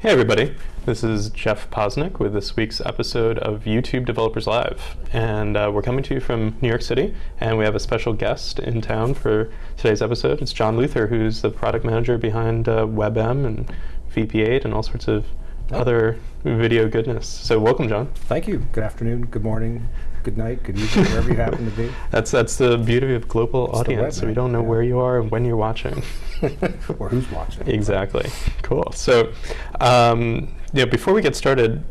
Hey everybody, this is Jeff Posnick with this week's episode of YouTube Developers Live. And uh, we're coming to you from New York City, and we have a special guest in town for today's episode. It's John Luther, who's the product manager behind uh, WebM and VP8 and all sorts of other video goodness. So welcome, John. Thank you. Good afternoon, good morning, good night, good evening, wherever you happen to be. That's that's the beauty of global It's audience. web, so we don't know Yeah. where you are and when you're watching. or who's watching. Exactly. Cool. So, um, yeah, before we get started,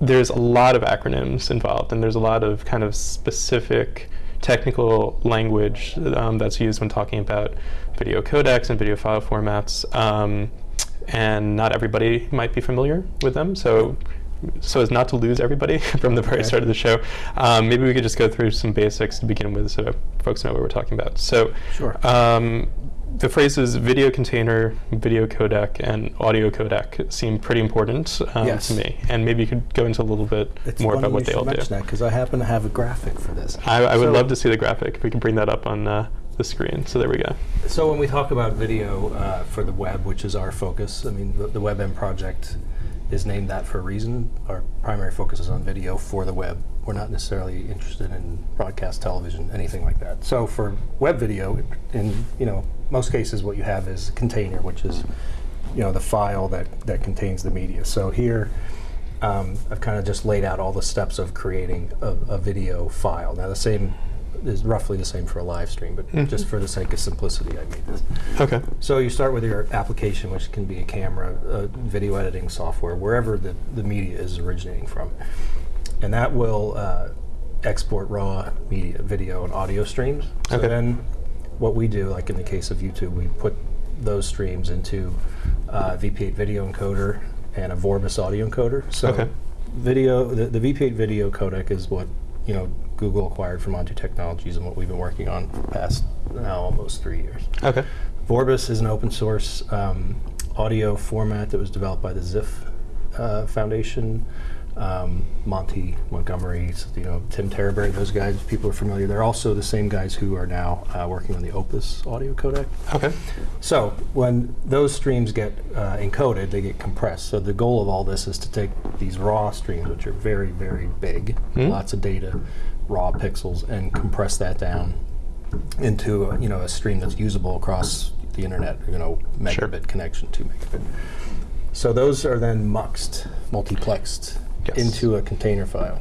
there's a lot of acronyms involved, and there's a lot of kind of specific technical language um, that's used when talking about video codecs and video file formats. Um, and not everybody might be familiar with them. So, so as not to lose everybody from the very Okay. start of the show, um, maybe we could just go through some basics to begin with, so folks know what we're talking about. So, Sure. um, the phrases video container, video codec, and audio codec seem pretty important um, Yes. to me. And maybe you could go into a little bit It's more about what they all do. because I happen to have a graphic for this. I, I would So- love to see the graphic. If we can bring that up on uh, the screen. So there we go. So when we talk about video uh, for the web, which is our focus, I mean, the, the WebM project is named that for a reason. Our primary focus is on video for the web. We're not necessarily interested in broadcast television, anything like that. So for web video, in you know most cases, what you have is a container, which is you know the file that that contains the media. So here. Um, I've kind of just laid out all the steps of creating a, a video file. Now the same is roughly the same for a live stream, but Mhm. just for the sake of simplicity, I made this. Okay. So you start with your application, which can be a camera, a video editing software, wherever the, the media is originating from. And that will uh, export raw media, video, and audio streams. So Okay. then what we do, like in the case of YouTube, we put those streams into uh, VP8 video encoder and a Vorbis audio encoder. So Okay. video, the, the VP8 video codec is what you know Google acquired from On2 Technologies and what we've been working on for the past now almost three years. Okay. Vorbis is an open source um, audio format that was developed by the Xiph uh, Foundation. Um, Monty Montgomery, you know, Tim Terriberry, those guys, people are familiar. They're also the same guys who are now uh, working on the Opus audio codec. Okay. So when those streams get uh, encoded, they get compressed. So the goal of all this is to take these raw streams, which are very, very big, Hmm. lots of data, raw pixels, and compress that down into a, you know a stream that's usable across the internet. You know, megabit Sure. connection, two megabit. So those are then muxed, multiplexed Yes. into a container file,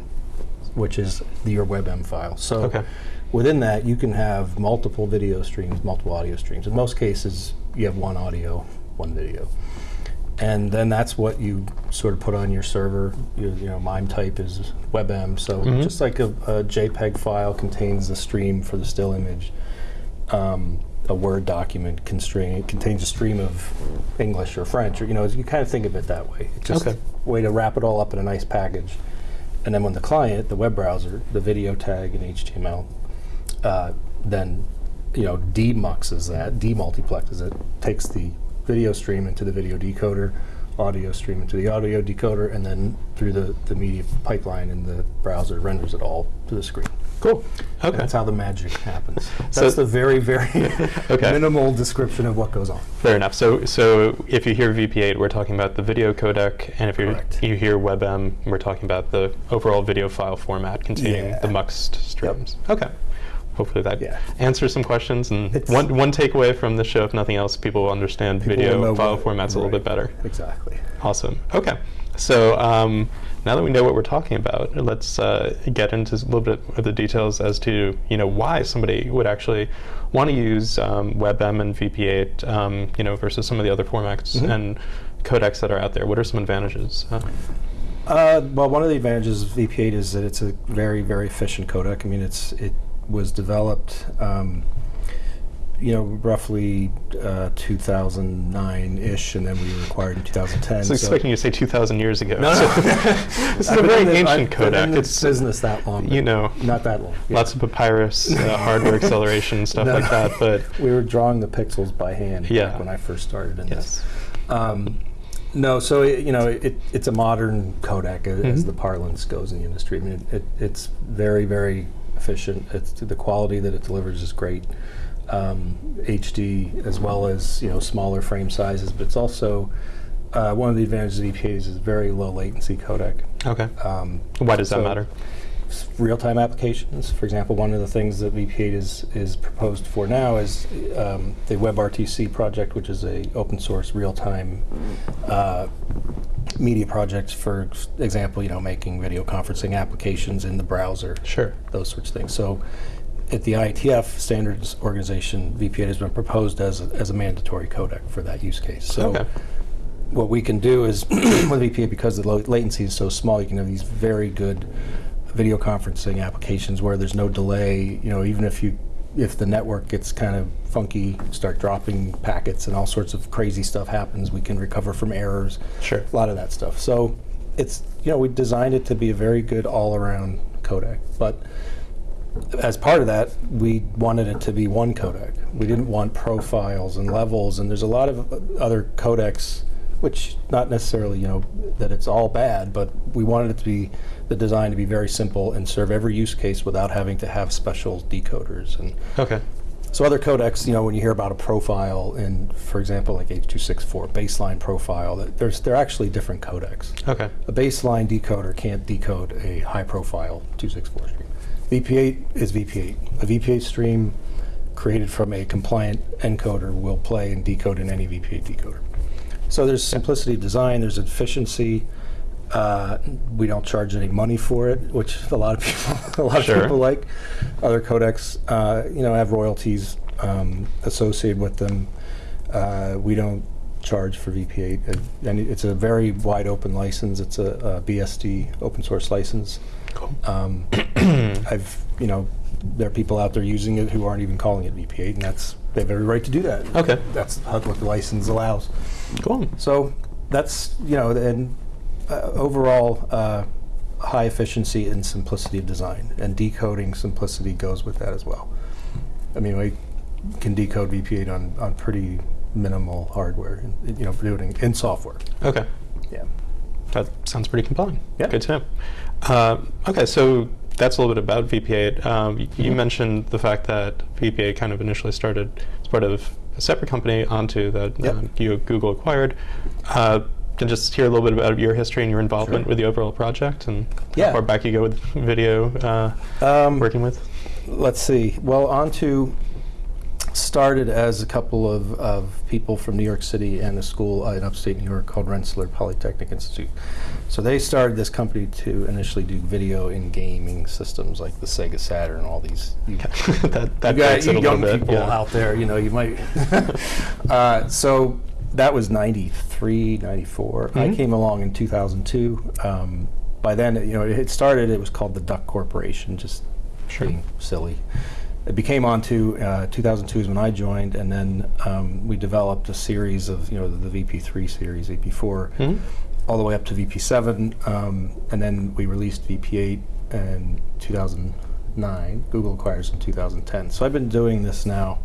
which is the, your WebM file. So Okay. within that, you can have multiple video streams, multiple audio streams. In most cases, you have one audio, one video. And then that's what you sort of put on your server. You, you know, MIME type is WebM. So Mhm. just like a, a JPEG file contains the stream for the still image, um, a Word document constrain, contains a stream of English or French, or you know, you kind of think of it that way. It's just Okay. a way to wrap it all up in a nice package. And then when the client, the web browser, the video tag in HTML, uh, then you know demuxes that, demultiplexes it, takes the video stream into the video decoder, audio stream into the audio decoder, and then through the, the media pipeline in the browser renders it all to the screen. Cool. Okay. That's how the magic happens. So- That's the very, very Okay. minimal description of what goes on. Fair enough. So, so if you hear VP8, we're talking about the video codec, and if you you hear WebM, we're talking about the overall video file format containing Yeah. the muxed streams. Okay. Hopefully that Yeah. answers some questions. And It's- one one takeaway from the show, if nothing else, people will understand People video will file formats a little bit better. Exactly. Awesome. Okay. So um, now that we know what we're talking about, let's uh, get into a little bit of the details as to you know why somebody would actually want to use um, WebM and VP8, um, you know, versus some of the other formats Mhm. and codecs that are out there. What are some advantages? Uh, Uh, well, one of the advantages of VP8 is that it's a very, very efficient codec. I mean, it's it was developed, um, you know, roughly uh, 2009-ish, and then we were acquired in 2010. I was so- expecting you to say 2,000 years ago. No, no. this is I've a very ancient I've been in this It's business that long. you know not that long. yeah. lots of papyrus, uh, hardware acceleration, stuff No. like that. But we were drawing the pixels by hand Yeah. when I first started in this. Um, no, so it, you know it, it's a modern codec a- as Mhm. the parlance goes in the industry. I mean, it, it's very very efficient. It's the quality that it delivers is great. Um, HD as well as you know smaller frame sizes, but it's also uh, one of the advantages of VP8 is very low latency codec. Okay. Um, Why does that matter? real-time applications. For example, one of the things that VP8 is is proposed for now is um, the WebRTC project, which is a open source real-time uh, media projects, For example, you know, making video conferencing applications in the browser, Sure. those sorts of things. So. At the IETF standards organization, VP8 has been proposed as a, as a mandatory codec for that use case. So okay. what we can do is with VP8, because the latency is so small, you can have these very good video conferencing applications where there's no delay. You know, even if you if the network gets kind of funky, start dropping packets and all sorts of crazy stuff happens, we can recover from errors. Sure. A lot of that stuff. So it's you know we designed it to be a very good all-around codec, but as part of that, we wanted it to be one codec. We didn't want profiles and levels, and there's a lot of other codecs, which not necessarily, you know, that it's all bad, but we wanted it to be the design to be very simple and serve every use case without having to have special decoders. And Okay. so other codecs, you know, when you hear about a profile in, for example, like H.264 baseline profile, there's they're actually different codecs. Okay. A baseline decoder can't decode a high-profile 264 stream. VP8 is VP8. A VP8 stream created from a compliant encoder will play and decode in any VP8 decoder. So there's simplicity of design, there's efficiency. Uh, we don't charge any money for it, which a lot of people, a lot Sure. of people like. Other codecs, uh, you know, have royalties um, associated with them. Uh, we don't charge for VP8, uh, and it's a very wide open license. It's a, a BSD open source license. Cool. Um, I've, you know, there are people out there using it who aren't even calling it VP8, and that's they have every right to do that. Okay. That's what the license allows. Cool. So that's you know, and overall uh, high efficiency and simplicity of design, and decoding simplicity goes with that as well. I mean, we can decode VP8 on on pretty minimal hardware, you know, doing in software. Okay. Yeah. That sounds pretty compelling. Yeah. Good to know. Uh, okay, so that's a little bit about VP8. Um, You Mhm. mentioned the fact that VP8 kind of initially started as part of a separate company, On2, that Yep. you Google acquired. Uh, can just hear a little bit about your history and your involvement Sure. with the overall project and Yeah. how far back you go with video uh, Um, working with? let's see. Well, On2 started as a couple of, of people from New York City and a school uh, in upstate New York called Rensselaer Polytechnic Institute. So they started this company to initially do video in gaming systems like the Sega Saturn, all these. You, that that you got you young little bit. people yeah. out there, you know, you might. uh, so that was 93, 94. I Mhm. came along in 2002. Um, by then, you know, it started, it was called the Duck Corporation, just Sure. being silly. It became On2 uh, 2002 is when I joined, and then um, we developed a series of, you know, the, VP3 series, VP4, Mhm. all the way up to VP7, um, and then we released VP8 in 2009. Google acquires in 2010. So I've been doing this now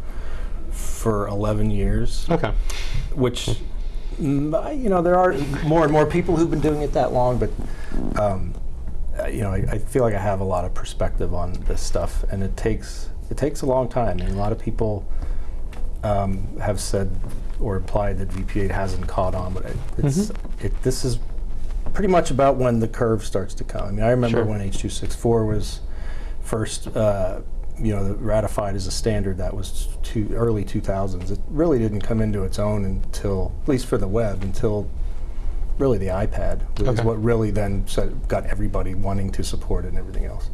for 11 years, Okay. which mm, you know there are more and more people who've been doing it that long, but um, you know I, I feel like I have a lot of perspective on this stuff, and it takes it takes a long time. And a lot of people um, have said or implied that VP8 hasn't caught on, but it, it's it, this is pretty much about when the curve starts to come. I mean, I remember Sure. when H.264 was first, uh, you know, ratified as a standard. That was two, early 2000s. It really didn't come into its own until, at least for the web, until really the iPad Okay. what really then set, got everybody wanting to support it and everything else.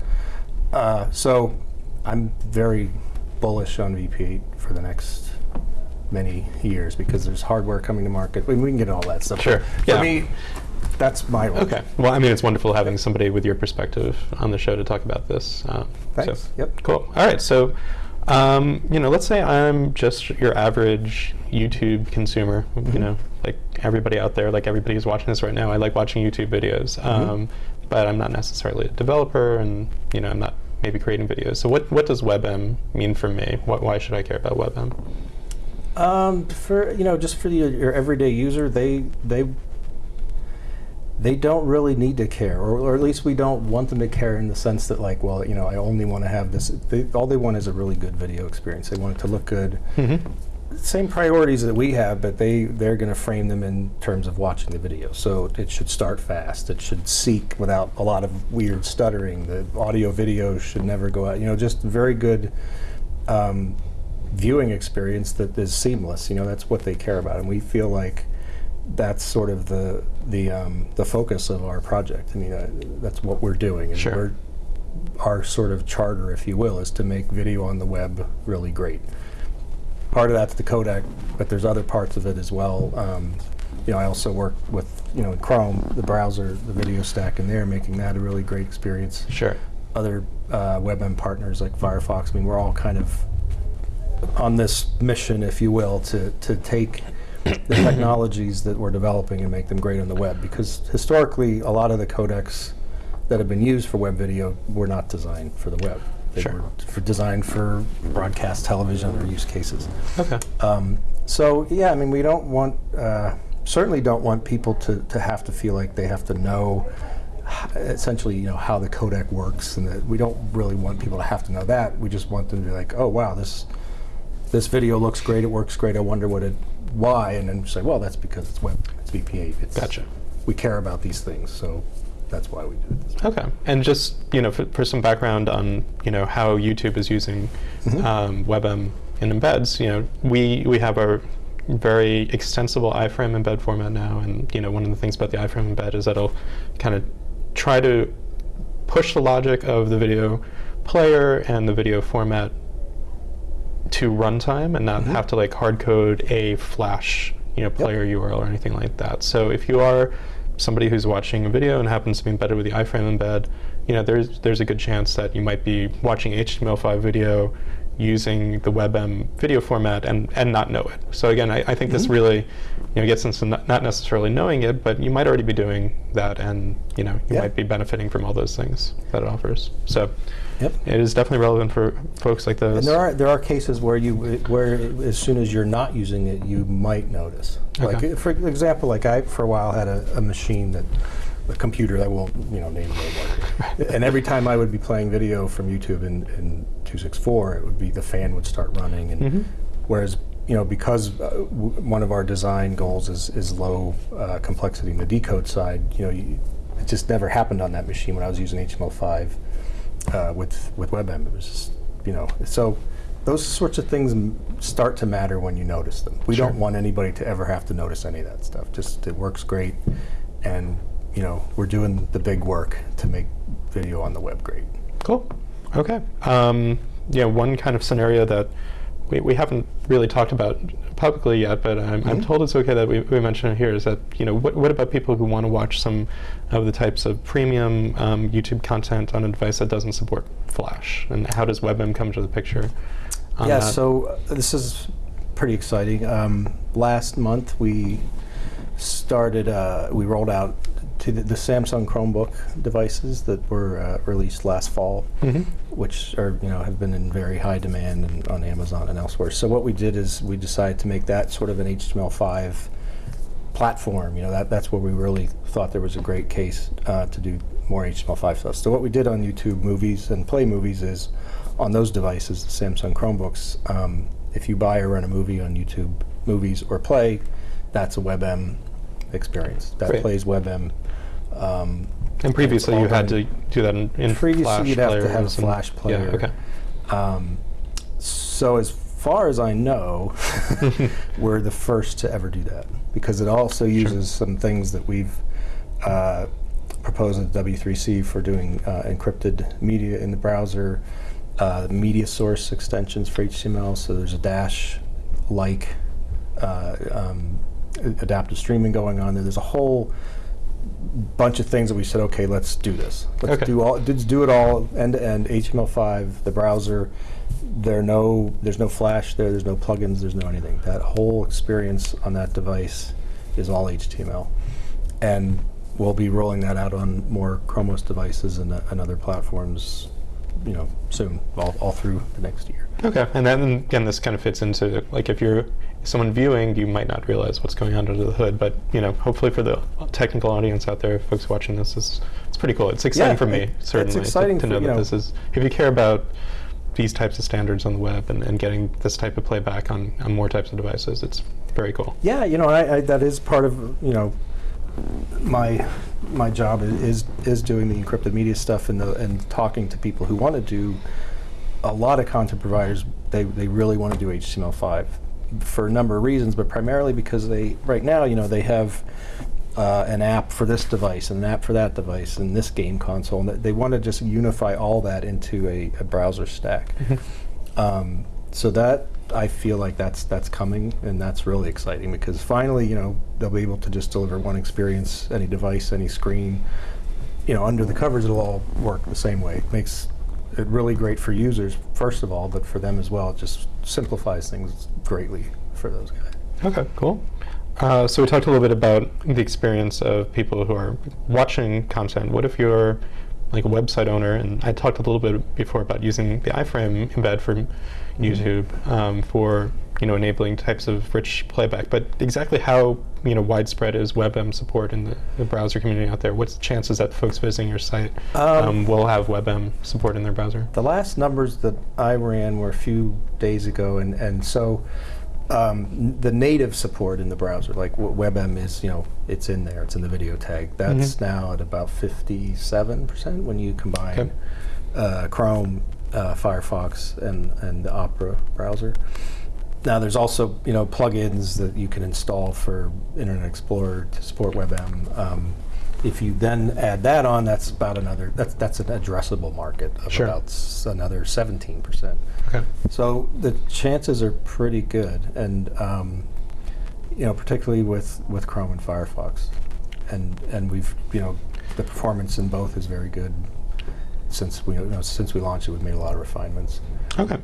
Uh, so I'm very bullish on VP8 for the next many years because there's hardware coming to market. I mean, we can get all that stuff. Sure. For Yeah. me, that's my role. Okay. Well, I mean, it's wonderful having somebody with your perspective on the show to talk about this. Um, Thanks. So, Yep. Cool. All right. So, um, you know, let's say I'm just your average YouTube consumer. You Mhm. know, like everybody out there, like everybody who's watching this right now. I like watching YouTube videos, um, but I'm not necessarily a developer, and you know, I'm not maybe creating videos. So, what what does WebM mean for me? What why should I care about WebM? Um, for you know, just for the, your everyday user, they they they don't really need to care, or, or at least we don't want them to care in the sense that like, well, you know, I only want to have this. They, all they want is a really good video experience. They want it to look good. Mm-hmm. same priorities that we have, but they they're going to frame them in terms of watching the video. So it should start fast. It should seek without a lot of weird stuttering. The audio video should never go out. You know, just very good um, viewing experience that is seamless. You know, that's what they care about, and we feel like that's sort of the the um, the focus of our project. I mean, uh, that's what we're doing, and Sure. we're our sort of charter, if you will, is to make video on the web really great. Part of that's the codec, but there's other parts of it as well. Um, you know, I also work with you know in Chrome, the browser, the video stack in there, making that a really great experience. Sure. Other uh, WebM partners like Firefox. I mean, we're all kind of on this mission, if you will, to to take the technologies that we're developing and make them great on the web. Because historically, a lot of the codecs that have been used for web video were not designed for the web. They Sure. were for designed for broadcast television or use cases. Okay. Um, so yeah, I mean, we don't want, uh, certainly don't want people to, to have to feel like they have to know essentially, you know, how the codec works, and that we don't really want people to have to know that. We just want them to be like, oh wow, this this video looks great, it works great. I wonder what it, why, and then say, well, that's because it's web, it's VP8. It's, Gotcha. We care about these things, so that's why we do it. Okay, and just you know, for, for some background on you know how YouTube is using Mhm. um, WebM in embeds, you know, we we have our very extensible iframe embed format now, and you know, one of the things about the iframe embed is that it'll kind of try to push the logic of the video player and the video format to runtime and not Mhm. have to like hard code a flash you know player URL or anything like that. So if you are somebody who's watching a video and happens to be embedded with the iframe embed, you know there's there's a good chance that you might be watching HTML5 video using the WebM video format and, and not know it. So again, I, I think this Mhm. really you know gets into not, not necessarily knowing it, but you might already be doing that, and you know you Yeah. might be benefiting from all those things that it offers. So Yep. it is definitely relevant for folks like those. And there are there are cases where you where as soon as you're not using it, you might notice. Okay. Like for example, like I for a while had a, a machine that a computer that won't you know name anymore. and every time I would be playing video from YouTube in, in 264, it would be the fan would start running, and Mhm. whereas you know because uh, w- one of our design goals is is low uh, complexity in the decode side, you know, you, it just never happened on that machine when I was using HTML5 uh, with with WebM. It was just, you know, so those sorts of things m- start to matter when you notice them. We Sure. don't want anybody to ever have to notice any of that stuff. Just it works great, and you know we're doing the big work to make video on the web great. Cool. Okay. Um, yeah, one kind of scenario that we, we haven't really talked about publicly yet, but I'm, I'm Mhm. told it's okay that we, we mention it here, is that, you know, what, what about people who want to watch some of the types of premium um, YouTube content on a device that doesn't support Flash? And how does WebM come to the picture? yeah, that? so uh, this is pretty exciting. Um, last month we started, uh, we rolled out to the, the Samsung Chromebook devices that were uh, released last fall. Mhm. which are you know have been in very high demand and on Amazon and elsewhere. So what we did is we decided to make that sort of an HTML5 platform. You know that that's where we really thought there was a great case uh, to do more HTML5 stuff. So what we did on YouTube Movies and Play Movies is on those devices, the Samsung Chromebooks. Um, if you buy or rent a movie on YouTube Movies or Play, that's a WebM experience. That Great. plays WebM. Um, And previously you had to do that in, in Previously, Flash you'd have to have a Flash player. Yeah, okay. Um, so as far as I know, we're the first to ever do that because it also uses some things that we've uh, proposed at W3C for doing uh, encrypted media in the browser, uh, media source extensions for HTML. So there's a dash like uh, um, adaptive streaming going on there. There's a whole bunch of things that we said, okay, let's do this. Let's Okay. do all. Let's do it all end to end. HTML5, the browser. There no, there's no Flash there. There's no plugins. There's no anything. That whole experience on that device is all HTML, and we'll be rolling that out on more Chrome OS devices and, uh, and other platforms, you know, soon, all, all through the next year. Okay, and then again, this kind of fits into like if you're someone viewing, you might not realize what's going on under the hood, but you know, hopefully for the technical audience out there, folks watching this, is it's pretty cool. It's exciting Yeah, for me it- it's certainly to- exciting to, know that know- this is. If you care about these types of standards on the web and, and getting this type of playback on, on more types of devices. It's very cool. Yeah, you know, I, I, that is part of you know my my job is is doing the encrypted media stuff and the and talking to people who want to do a lot of content providers. They they really want to do HTML5 for a number of reasons, but primarily because they right now you know they have uh, an app for this device and an app for that device and this game console, and they want to just unify all that into a, a browser stack. um, so that I feel like that's that's coming, and that's really exciting because finally, you know, they'll be able to just deliver one experience, any device, any screen. You know, under the covers, it'll all work the same way. It makes it really great for users, first of all, but for them as well. It just simplifies things greatly for those guys. Okay, cool. Uh, so we talked a little bit about the experience of people who are watching content. What if you're like a website owner, and I talked a little bit before about using the iframe embed for YouTube um, for you know enabling types of rich playback. But exactly how you know widespread is WebM support in the, the browser community out there? What's the chances that folks visiting your site um, um, will have WebM support in their browser? The last numbers that I ran were a few days ago, and and so. Um, the native support in the browser, like WebM is, you know, it's in there, it's in the video tag. That's mm -hmm. now at about 57% when you combine uh, Chrome uh, Firefox and, and the Opera browser. Now there's also you know plugins that you can install for Internet Explorer to support WebM. Um, if you then add that on, that's about another that's that's an addressable market of sure. about another 17 percent. Okay. So the chances are pretty good, and um, you know particularly with with Chrome and Firefox, and and we've you know the performance in both is very good since we you know, since we launched it, we've made a lot of refinements. Okay.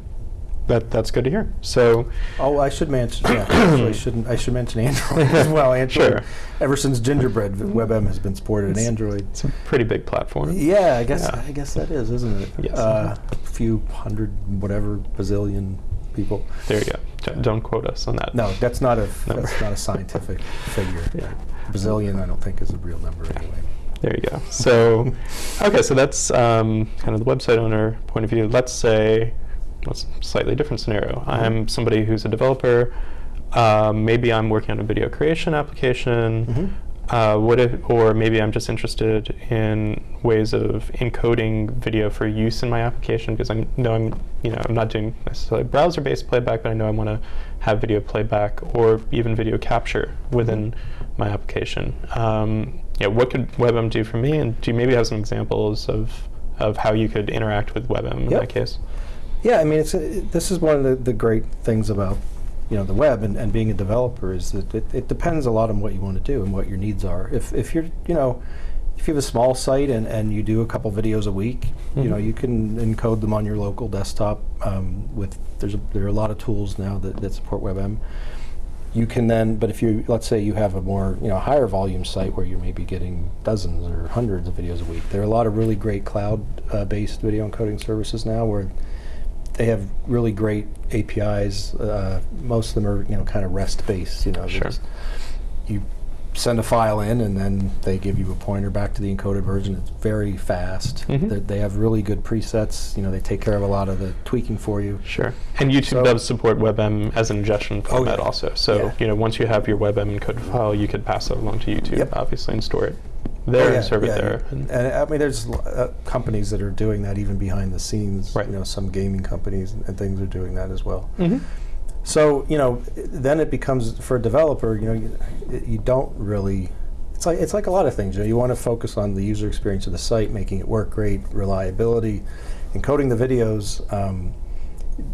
That, that's good to hear. So, oh, I should mention. Yeah, I shouldn't. I should mention Android as well. Android. Sure. Ever since Gingerbread, WebM has been supported it's, in Android. It's a pretty big platform. Yeah, I guess. Yeah. I guess that is, isn't it? Yes. Uh, a few hundred, whatever, bazillion people. There you go. Don't, don't quote us on that. No, that's not a that's not a scientific figure. Yeah. Bazillion, I don't think, is a real number anyway. There you go. So, okay, so that's um, kind of the website owner point of view. Let's say, let's slightly different scenario. Mm-hmm. I'm somebody who's a developer. Um, maybe I'm working on a video creation application. Mm-hmm. Uh, what if, or maybe I'm just interested in ways of encoding video for use in my application because I know I'm, you know, I'm not doing necessarily browser-based playback, but I know I want to have video playback or even video capture within mm-hmm. my application. Um, yeah, what could WebM do for me? And do you maybe have some examples of, of how you could interact with WebM in yep. that case? Yeah, I mean, it's a, this is one of the, the great things about you know the web and, and being a developer is that it, it depends a lot on what you want to do and what your needs are. If, if you're you know if you have a small site and, and you do a couple videos a week, mm -hmm. you know mm-hmm. you can encode them on your local desktop. Um, with there's a, there are a lot of tools now that, that support WebM you can then, but if you, let's say you have a more, you know, higher volume site where you're maybe getting dozens or hundreds of videos a week, there are a lot of really great cloud-based uh, video encoding services now where they have really great APIs. Uh, most of them are, you know, kind of REST-based. You know, sure. you send a file in and then they give you a pointer back to the encoded version. It's very fast. Mm -hmm. They have really good presets. You know, they take care of a lot of the tweaking for you. Sure. And YouTube so does support WebM as an ingestion format oh yeah. also. So, yeah. you know, once you have your WebM encoded file, you could pass it along to YouTube, yep. obviously, and store it there oh yeah, and serve yeah, it there. And, and, I mean, there's uh, companies that are doing that even behind the scenes. Right. You know, some gaming companies and, and things are doing that as well. Mm -hmm. So, you know, then it becomes, for a developer, you know, you, you don't really it's like it's like a lot of things. You know, you want to focus on the user experience of the site, making it work great, reliability, encoding the videos. Um,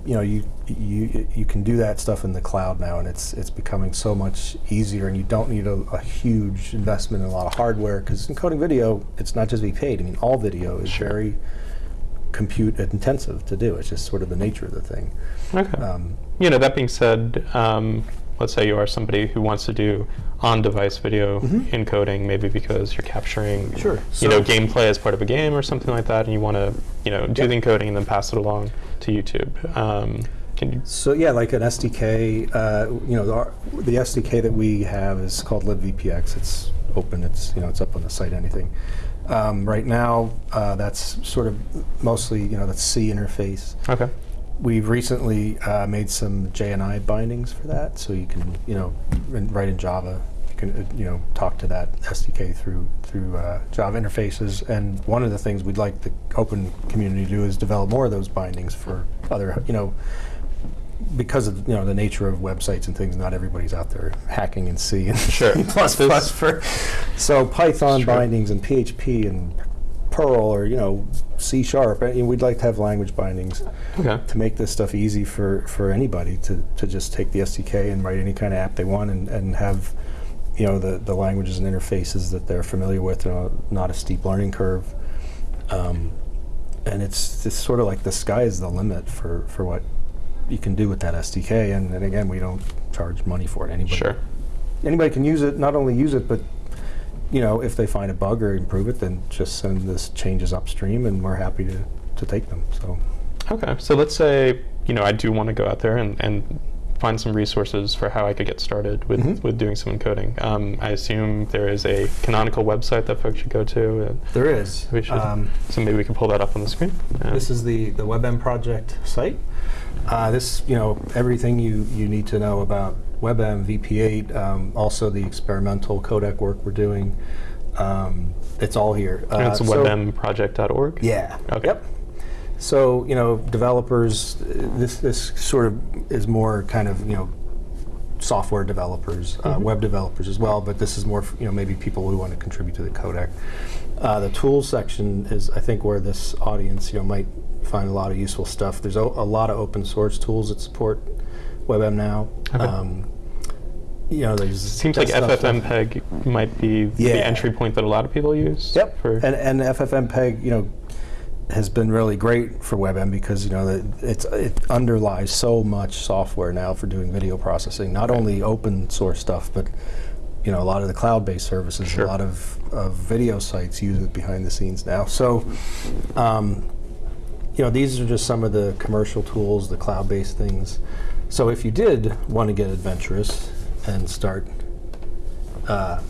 you know, you you you can do that stuff in the cloud now, and it's it's becoming so much easier. And you don't need a, a huge investment in a lot of hardware because encoding video, it's not just VP8. I mean, all video is sure. very compute intensive to do. It's just sort of the nature of the thing. Okay. Um, you know, that being said, um, let's say you are somebody who wants to do on-device video mm-hmm. encoding, maybe because you're capturing, sure. you so know, gameplay as part of a game or something like that, and you want to, you know, do the encoding and then pass it along to YouTube. Um, so yeah, like an SDK, uh, you know, the, the, SDK that we have is called libvpx. It's open. It's you know, it's up on the site. Anything. Um, right now, uh, that's sort of mostly, you know, that's C interface. Okay. We've recently uh, made some JNI bindings for that, so you can, you know, in- write in Java. You can, uh, you know, talk to that SDK through through uh, Java interfaces. And one of the things we'd like the open community to do is develop more of those bindings for other, you know, because of you know the nature of websites and things. Not everybody's out there hacking in C and Sure. C++ This- for. So Python bindings and PHP and Perl or you know C sharp. I mean, we'd like to have language bindings Okay. to make this stuff easy for, for anybody to, to just take the SDK and write any kind of app they want and, and have you know the, the languages and interfaces that they're familiar with, you know, not a steep learning curve. Um, and it's it's sort of like the sky is the limit for, for what you can do with that SDK. And, and again, we don't charge money for it. Anybody Sure. anybody can use it. Not only use it, but you know, if they find a bug or improve it, then just send this changes upstream, and we're happy to, to take them. So. Okay. So let's say you know I do want to go out there and, and find some resources for how I could get started with, Mhm. with doing some encoding. Um, I assume there is a canonical website that folks should go to. And There is. We should- Um, so maybe we can pull that up on the screen. Uh, this is the, the WebM project site. Uh, this, you know, everything you, you need to know about WebM, VP8, um, also the experimental codec work we're doing. Um, it's all here. and it's Uh, so- webmproject.org. Yeah. Okay. Yep. So you know, developers. This this sort of is more kind of you know, software developers, uh, Mhm. web developers as well. But this is more you know maybe people who want to contribute to the codec. Uh, the tools section is I think where this audience you know might find a lot of useful stuff. There's a, a lot of open source tools that support WebM now. Okay. Um, you know, there's Seems like FFmpeg might be Yeah. the entry point that a lot of people use. Yep. For, and and FFmpeg, you know, has been really great for WebM because you know it underlies so much software now for doing video processing. Not only open source stuff, but you know a lot of the cloud-based services, Sure. a lot of, of video sites use it behind the scenes now. So. Um, you know, these are just some of the commercial tools, the cloud-based things. So if you did want to get adventurous and start uh,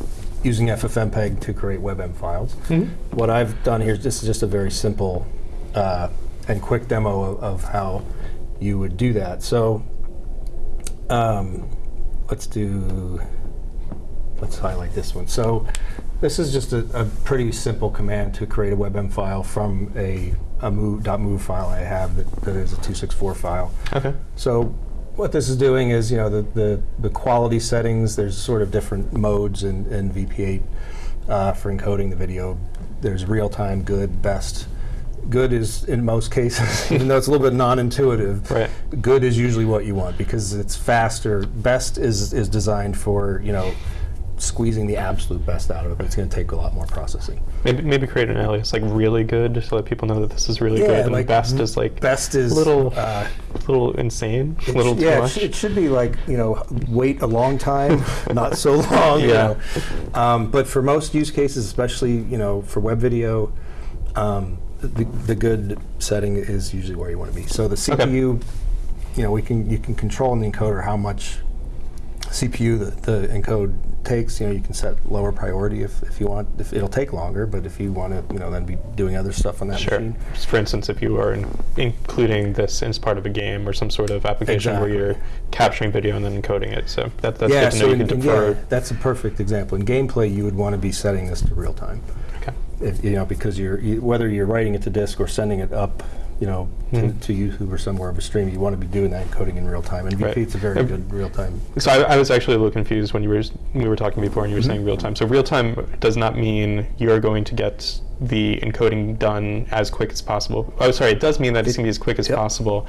using FFmpeg to create WebM files, Mhm. what I've done here, this is just a very simple uh, and quick demo of, of how you would do that. So um, let's do, let's highlight this one. So this is just a, a pretty simple command to create a WebM file from a, a move, .move file I have that, that is a 264 file. Okay. So what this is doing is, you know, the, the, the quality settings, there's sort of different modes in, in VP8 uh, for encoding the video. There's real-time, good, best. Good is, in most cases, even though it's a little bit non-intuitive, Right. good is usually what you want because it's faster. Best is, is designed for, you know, squeezing the absolute best out of it, but it's going to take a lot more processing. Maybe maybe create an alias like really good just to let people know that this is really good, and like best is like best is little- uh, a little insane, It little sh- too yeah, it sh- it should be like you know, wait a long time, not so long. You Yeah. know. Um, but for most use cases, especially you know for web video, um, the, the good setting is usually where you want to be. So the Okay. CPU, you know, we can you can control in the encoder how much CPU the, the encode takes. You know, you can set lower priority if, if you want. If it'll take longer, but if you want to, you know, then be doing other stuff on that Sure. machine. For instance, if you are in, including this as part of a game or some sort of application Exactly. where you're capturing video and then encoding it, so that, that's yeah, good to know so you in, can defer. yeah, that's a perfect example. In gameplay, you would want to be setting this to real time. If, you know, because you're you, whether you're writing it to disk or sending it up, you know, to, Mhm. to YouTube or somewhere of a stream, you want to be doing that encoding in real time. And Right. it's a very Um, good real time. So I, I was actually a little confused when you were we were talking before and you were Mhm. saying real time. So real time does not mean you're going to get the encoding done as quick as possible. Oh, sorry, it does mean that it's going to be as quick as yep. possible,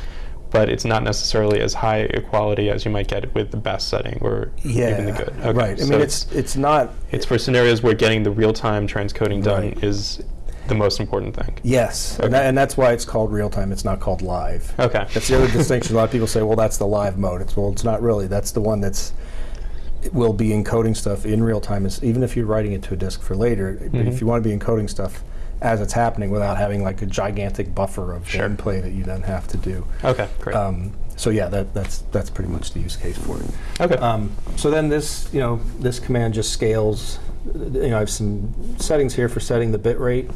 but it's not necessarily as high a quality as you might get with the best setting or Yeah, even the good. Okay, right. I so mean, it's it's not. it's for scenarios where getting the real time transcoding done Right. is the most important thing. Yes, Okay. and, that, and that's why it's called real time. It's not called live. Okay. That's the other distinction. A lot of people say, "Well, that's the live mode." It's well, it's not really. That's the one that's will be encoding stuff in real time. Is even if you're writing it to a disk for later, but Mhm. if you want to be encoding stuff as it's happening without having like a gigantic buffer of Sure. gameplay that you then have to do. Okay, great. Um, so yeah, that, that's that's pretty much the use case for it. okay. Um, so then this, you know, this command just scales you know, I have some settings here for setting the bit rate.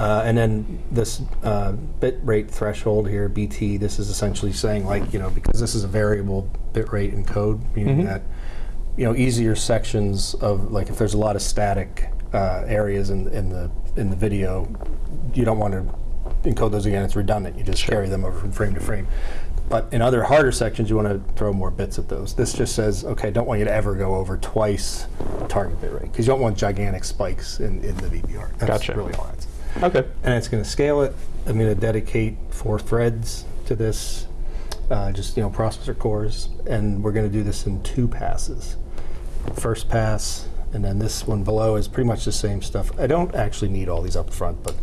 Uh, and then this uh, bit rate threshold here, BT, this is essentially saying like, you know, because this is a variable bit rate in code, meaning Mhm. that, you know, easier sections of, like if there's a lot of static uh, areas in, in the in the video, you don't want to encode those again, it's redundant. You just Sure. carry them over from frame to frame. But in other harder sections, you want to throw more bits at those. This just says, okay, don't want you to ever go over twice target bit rate because you don't want gigantic spikes in, in the VBR. That's Gotcha. really all that's. Okay. And it's going to scale it. I'm going to dedicate four threads to this, uh, just you know processor cores, and we're going to do this in two passes. First pass, and then this one below is pretty much the same stuff. I don't actually need all these up front, but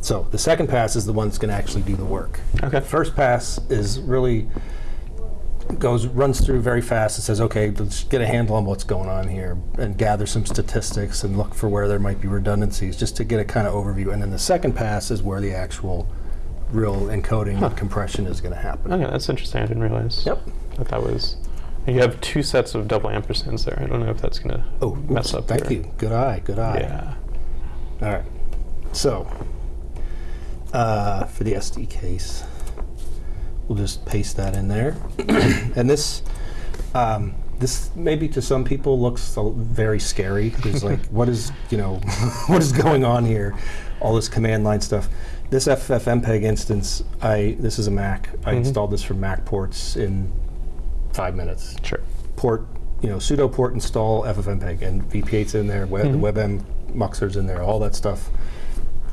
so the second pass is the one that's going to actually do the work. Okay. First pass is really goes runs through very fast and says, okay, let's get a handle on what's going on here and gather some statistics and look for where there might be redundancies just to get a kind of overview. And then the second pass is where the actual real encoding Huh. and compression is going to happen. Okay, that's interesting. I didn't realize Yep. that that was. You have two sets of double ampersands there. I don't know if that's gonna Oh, mess oops, up. Thank your- you. Good eye. Good eye. Yeah. All right. So, uh, for the SD case, we'll just paste that in there. and this, um, this maybe to some people looks very scary. There's like, what is, you know, what is going on here? All this command line stuff. This FFmpeg instance, I this is a Mac. I Mhm. installed this from Mac ports in five minutes Sure. port, you know, sudo port install FFmpeg and VP8's in there, web, Mhm. the WebM muxer's in there, all that stuff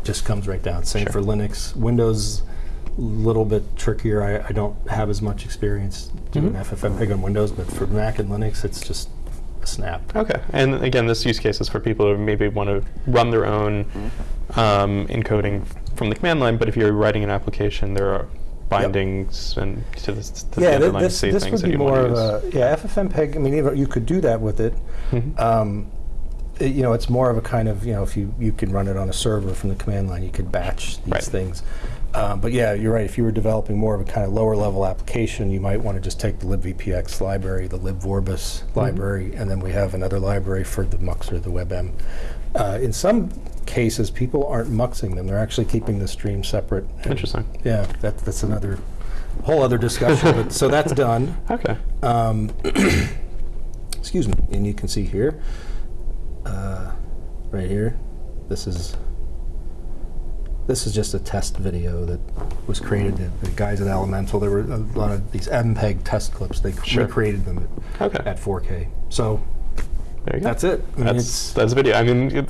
just comes right down. Same Sure. for Linux. Windows, a little bit trickier. I, I don't have as much experience doing Mhm. FFmpeg on Windows, but for Mac and Linux, it's just a snap. Okay. And again, this use case is for people who maybe want to run their own um, encoding from the command line, but if you're writing an application, there are bindings and to, this, to the yeah, thi- underlying this, C this things would that be you more of a, yeah, FFmpeg, I mean, you could do that with it. Mhm. Um, it- you know, it's more of a kind of, you know, if you, you can run it on a server from the command line, you could batch these Right. things. Um, but yeah, you're right. If you were developing more of a kind of lower level application, you might want to just take the libvpx library, the libvorbis library, and then we have another library for the muxer, the WebM. Uh, in some cases, people aren't muxing them; they're actually keeping the stream separate. Interesting. Yeah, that, that's another whole other discussion. but, so that's done. Okay. Um, excuse me, and you can see here, uh, right here, this is this is just a test video that was created. The, the guys at Elemental, there were a lot of these MPEG test clips. They Sure. recreated them Okay. at, at 4K. So There you go. that's it. I mean, That's that's video. I mean, it,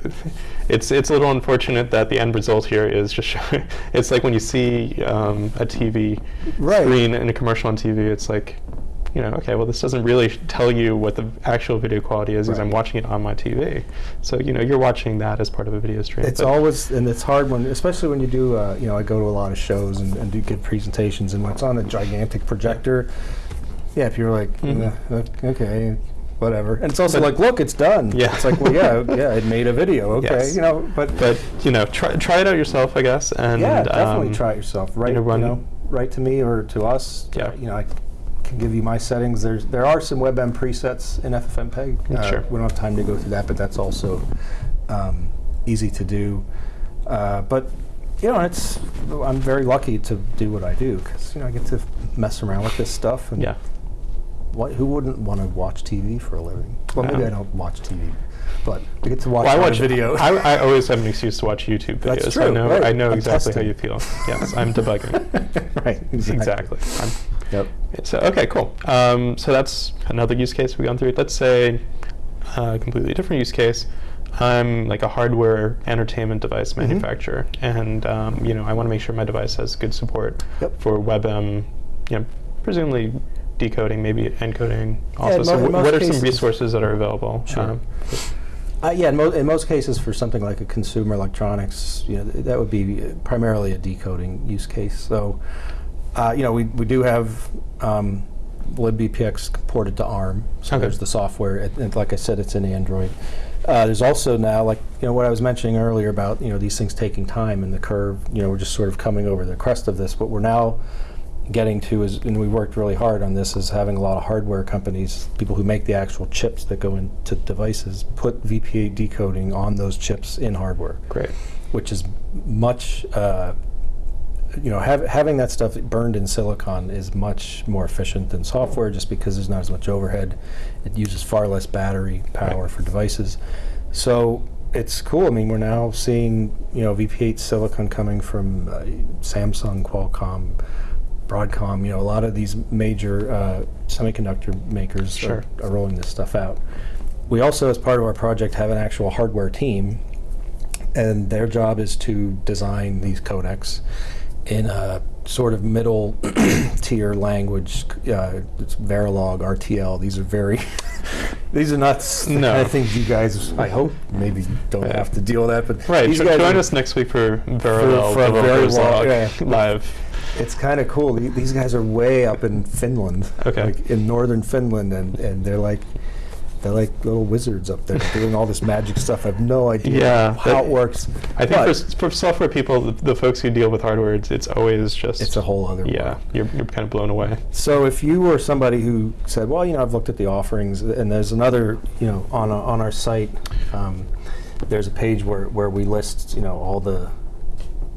it's it's a little unfortunate that the end result here is just showing. It's like when you see um, a TV Right. screen in a commercial on TV. It's like, you know, okay, well, this doesn't really tell you what the actual video quality is because I'm watching it on my TV. So you know, you're watching that as part of a video stream. It's always, and it's hard when, especially when you do, uh, you know, I go to a lot of shows and, and do give presentations, and when it's on a gigantic projector, yeah, if you're like, Mhm. "Eh, okay, whatever, and it's also But- like, look, it's done. Yeah. it's like, well, yeah, yeah, it made a video, okay, Yes. you know, but, But you know, try try it out yourself, I guess. And yeah, definitely um, try it yourself. Write, know, you run- know, write to me or to us. Yeah. You know, I can give you my settings. There's there are some WebM presets in FFmpeg. Uh, sure. We don't have time to go through that, but that's also um, easy to do. Uh, but you know, it's I'm very lucky to do what I do because you know I get to mess around with this stuff. And Yeah. what, who wouldn't want to watch TV for a living? Well, maybe. I don't watch TV, but I get to watch, Well, I watch video. I, I always have an excuse to watch YouTube videos. That's I true, know. right. I know I'm exactly how you feel. Yes, I'm debugging. right. Exactly. exactly. I'm, Yep. So okay, cool. Um, so that's another use case we've gone through. Let's say a completely different use case. I'm like a hardware entertainment device Mhm. manufacturer, and um, you know I want to make sure my device has good support Yep. for WebM. You know, presumably decoding, maybe encoding. Also, in so mo- in most what are some resources that are available? Sure. Um, Uh, yeah, in, mo- in most cases, for something like a consumer electronics, you know, th- that would be uh, primarily a decoding use case. So, uh, you know, we, we do have um, libvpx ported to ARM. So Okay. there's the software, and, and like I said, it's in Android. Uh, there's also now, like you know, what I was mentioning earlier about you know these things taking time and the curve. You know, we're just sort of coming over the crest of this, What we're now getting to is, and we worked really hard on this, is having a lot of hardware companies, people who make the actual chips that go into devices, put VP8 decoding on those chips in hardware, Great. which is much, uh, you know, hav- having that stuff burned in silicon is much more efficient than software just because there's not as much overhead. It uses far less battery power Right. for devices. So it's cool. I mean, we're now seeing, you know, VP8 silicon coming from uh, Samsung, Qualcomm, Broadcom, you know, a lot of these major uh, semiconductor makers Sure. are, are rolling this stuff out. We also, as part of our project, have an actual hardware team, and their job is to design these codecs in a sort of middle tier language. Uh, it's Verilog, RTL. These are very, these are not No. kind of things you guys, I hope, maybe don't Yeah. have to deal with that. But Right. these jo- guys join us next week for Verilog for a very Verilog yeah. live. It's kind of cool. These guys are way up in Finland, Okay. like in northern Finland, and, and they're like they're like little wizards up there doing all this magic stuff. I have no idea Yeah, how it works. I think for, for software people, the, the folks who deal with hardware, it's, it's always just it's a whole other yeah. world. You're, you're kind of blown away. So if you were somebody who said, well, you know, I've looked at the offerings, and there's another, you know, on a, on our site, um, there's a page where, where we list, you know, all the.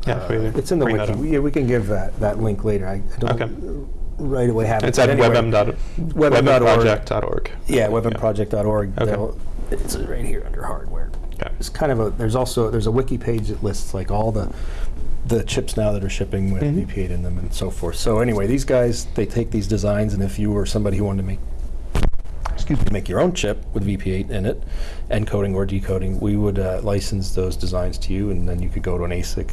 Yeah, uh, it's in the wiki. We, yeah, we can give that, that link later. I, I don't Okay. Right away have it. It's at anyway. webm. dot- webm dot org. webmproject.org. Yeah, webmproject.org. Okay. It's right here under hardware. Okay. It's kind of a. There's also there's a wiki page that lists like all the the chips now that are shipping with Mhm. VP8 in them and so forth. So anyway, these guys they take these designs, and if you were somebody who wanted to make excuse me, make your own chip with VP8 in it, encoding or decoding, we would uh, license those designs to you, and then you could go to an ASIC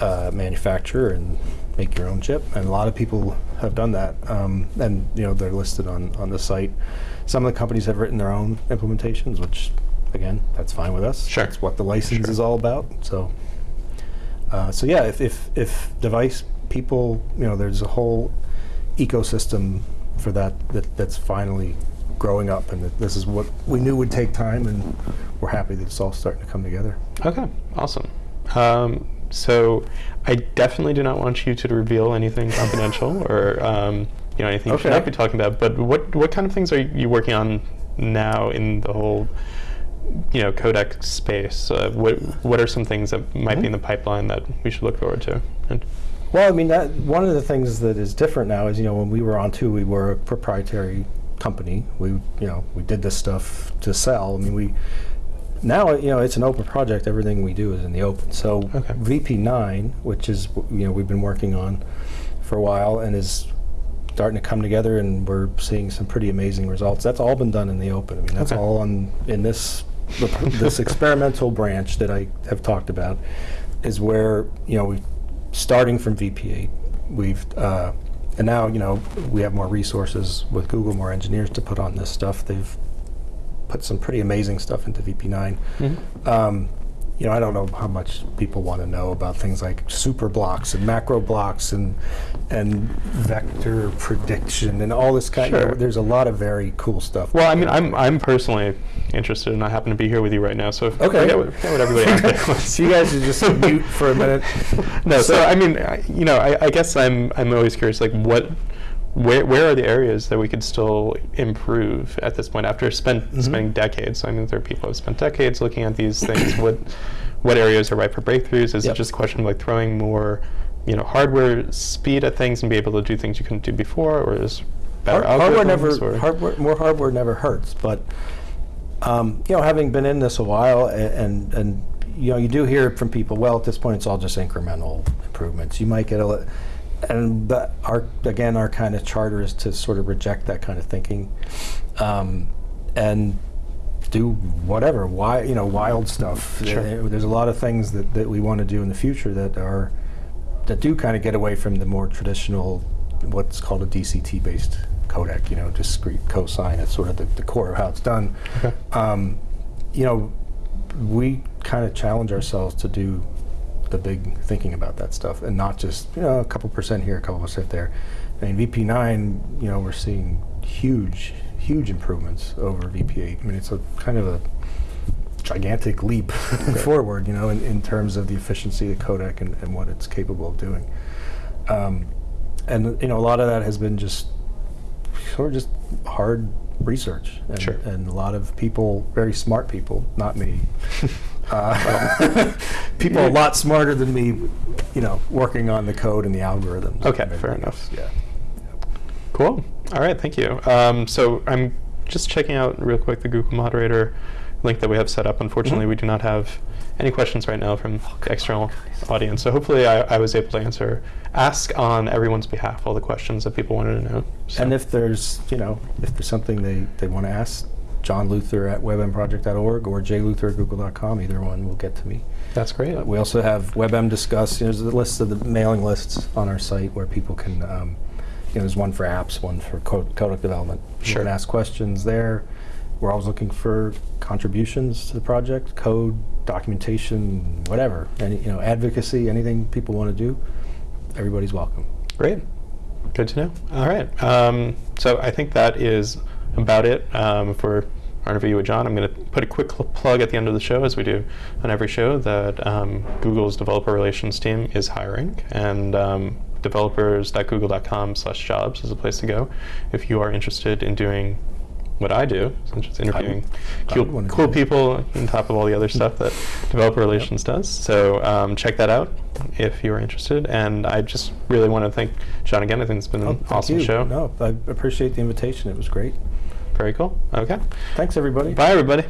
uh, manufacturer and make your own chip. And a lot of people have done that, um, and you know they're listed on on the site. Some of the companies have written their own implementations, which again, that's fine with us. Sure. That's what the license Sure. is all about. So, uh, so yeah, if, if if device people, you know, there's a whole ecosystem for that, that that's finally growing up, and that this is what we knew would take time, and we're happy that it's all starting to come together. Okay, awesome. Um, so I definitely do not want you to reveal anything confidential or um, you know anything you should not be talking about. But what what kind of things are you working on now in the whole you know codec space? Uh, what what are some things that might be in the pipeline that we should look forward to? And Well, I mean, that one of the things that is different now is, you know, when we were On2, we were a proprietary company. We, you know, we did this stuff to sell. I mean, we now, you know, it's an open project. Everything we do is in the open. So Okay. VP9, which is, you know, we've been working on for a while and is starting to come together, and we're seeing some pretty amazing results. That's all been done in the open. I mean, that's Okay. all on in this this experimental branch that I have talked about is where you know we starting from VP8 we've uh, and now you know we have more resources with Google more engineers to put on this stuff they've put some pretty amazing stuff into VP9 um, you know I don't know how much people want to know about things like super blocks and macro blocks and and vector prediction and all this kind Sure. of there's a lot of very cool stuff well, I mean, I'm I'm personally interested, and I happen to be here with you right now. So if Okay. forget what, forget what everybody there so you guys should just mute for a minute no, so, So- I mean, I, you know, I, I guess I'm I'm always curious, like what, where where are the areas that we could still improve at this point after spent Mhm. spending decades? I mean, there are people who have spent decades looking at these things. what what areas are ripe for breakthroughs? Is Yep. it just a question of like throwing more, you know, hardware speed at things and be able to do things you couldn't do before, or is better Hard- hardware never or- hardware, more hardware never hurts but um, you know having been in this a while a- and and you know you do hear from people well at this point it's all just incremental improvements you might get a and the, our again our kind of charter is to sort of reject that kind of thinking um, and do whatever why you know wild stuff Sure. There- there's a lot of things that, that we want to do in the future that are that do kind of get away from the more traditional what's called a DCT based codec you know discrete cosine it's sort of the, the core of how it's done Okay. um, you know we kind of challenge ourselves to do the big thinking about that stuff and not just you know a couple percent here a couple percent there I mean VP9 you know we're seeing huge huge improvements over VP8 I mean it's a kind of a gigantic leap forward you know in, in terms of the efficiency of the codec and, and what it's capable of doing um, and you know, a lot of that has been just sort of just hard research, and, Sure. and a lot of people, very smart people, not me. Uh, people a lot smarter than me, you know, working on the code and the algorithms. Okay, fair everything enough. Yeah. Cool. All right, thank you. Um, so I'm just checking out real quick the Google Moderator link that we have set up. Unfortunately, Mhm. we do not have any questions right now from the external audience. So hopefully, I, I was able to answer, ask on everyone's behalf all the questions that people wanted to know. So- And if there's, you know, if there's something they, they want to ask, John Luther at webmproject.org or jluther at google.com, either one will get to me. that's great. Uh, we also have WebM Discuss. You know, there's a list of the mailing lists on our site where people can, um, you know, there's one for apps, one for code, development. You Sure. can ask questions there. We're always looking for contributions to the project, code, documentation, whatever. Any, you know, advocacy, anything people want to do. Everybody's welcome. Great. Good to know. All right. Um, so I think that is about it um, for our interview with John. I'm going to put a quick plug at the end of the show, as we do on every show, that um, Google's developer relations team is hiring, and um, developers.google.com/jobs is a place to go if you are interested in doing what I do, such as interviewing cool, cool people on top of all the other stuff that developer relations does. So um, check that out if you are interested. And I just really want to thank John again. I think it's been Oh, an awesome you. show. No, I appreciate the invitation. It was great. Very cool. Okay. Thanks, everybody. Bye, everybody.